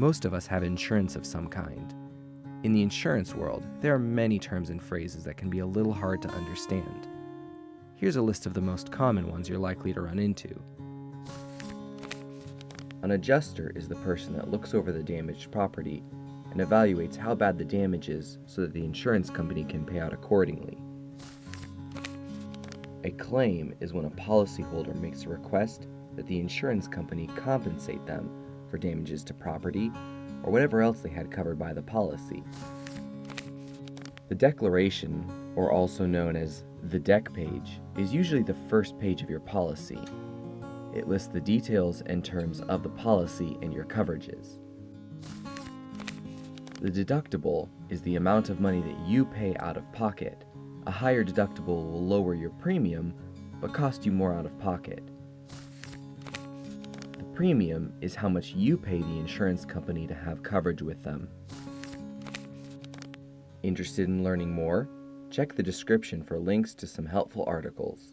Most of us have insurance of some kind. In the insurance world, there are many terms and phrases that can be a little hard to understand. Here's a list of the most common ones you're likely to run into. An adjuster is the person that looks over the damaged property and evaluates how bad the damage is so that the insurance company can pay out accordingly. A claim is when a policyholder makes a request that the insurance company compensate them for damages to property or whatever else they had covered by the policy. The declaration, or also known as the dec page, is usually the first page of your policy. It lists the details and terms of the policy and your coverages. The deductible is the amount of money that you pay out of pocket. A higher deductible will lower your premium, but cost you more out of pocket. Premium is how much you pay the insurance company to have coverage with them. Interested in learning more? Check the description for links to some helpful articles.